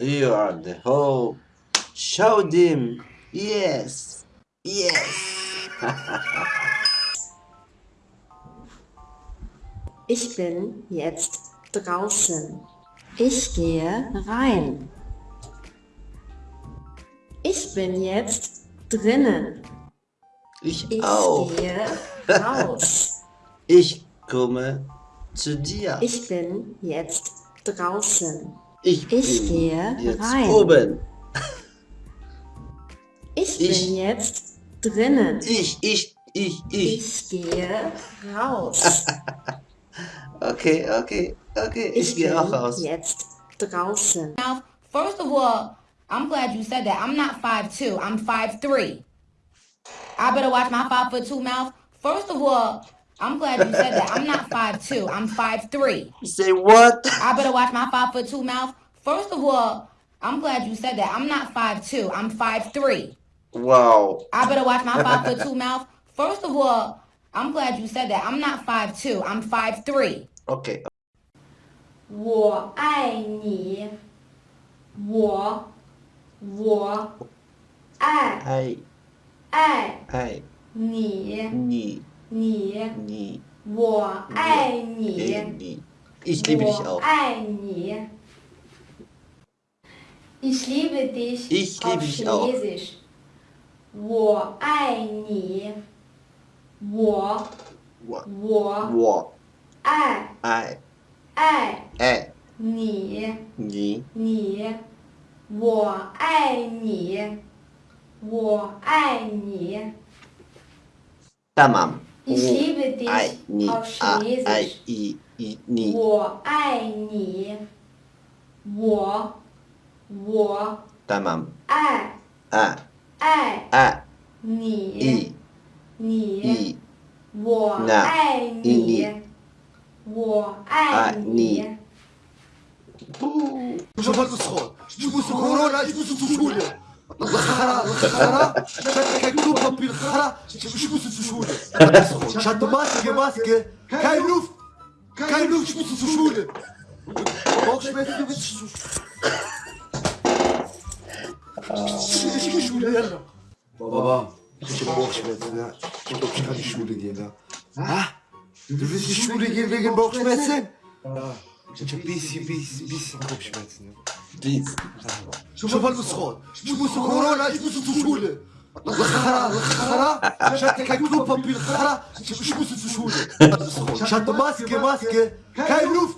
You are the hope. Show them. Yes. Yes. Ich bin jetzt draußen. Ich gehe rein. Ich bin jetzt drinnen. Ich, Ich auch. gehe raus. Ich komme zu dir. Ich bin jetzt draußen. Ich, Ich bin gehe jetzt rein. oben. Ich, Ich- bin jetzt drinnen. Ich, ich, ich, ich. Ich gehe raus. Okay, okay, okay. Ich, Ich gehe bin auch raus. jetzt draußen. Now, first of all, I'm glad you said that. I'm not 5'2", I'm 5'3". I better watch my 5 foot 2 mouth. First of all, I'm glad you said that. I'm not 5'2", I'm 5'3". Say what? I better watch my 5 foot 2 mouth. First of all, I'm glad you said that. I'm not 5'2", I'm 5'3". Wow. I better watch my 5 foot 2 mouth. First of all, I'm glad you said that. I'm not 5'2", I'm 5'3". Okay. 我爱你，我我爱 Ei, 爱 ei, 你， nie, 你 nie, 我爱 eh, 你， nie. Ich liebe dich 我 auch. 爱你。Ich liebe dich Ich auf liebe dich auch. Chinesisch. 我爱你，我 Wo, 我 wo, 爱 ei, 爱 ei, 你。 nie. 你，我爱你，我爱你。 Tamam. 你爱你我我爱你，我我爱你爱爱爱爱你你你，我爱你，我爱你。不，是是错，不是，不是。الخرا الخرا كيكونوا بطبي الخرا شوف سوشولة شاد ماسك ماسك كاينوف كاينوف شوف سوشولة بوكش شو شو يلا بابا شو بوكش مثلا شو بوكش هذه الشولة ديالها ها درتي الشولة ديال ويجن بوكش مثلا شو بيسي بيسي بيسي بوكش مثلا Please. شوف المسخون شوف كورونا شوف سوشولة الخرا الخرا شاد كيكونوا بطبي الخرا شوف سوشولة شاد ماسك ماسك كاينوف